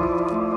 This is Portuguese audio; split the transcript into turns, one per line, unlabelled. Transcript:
Música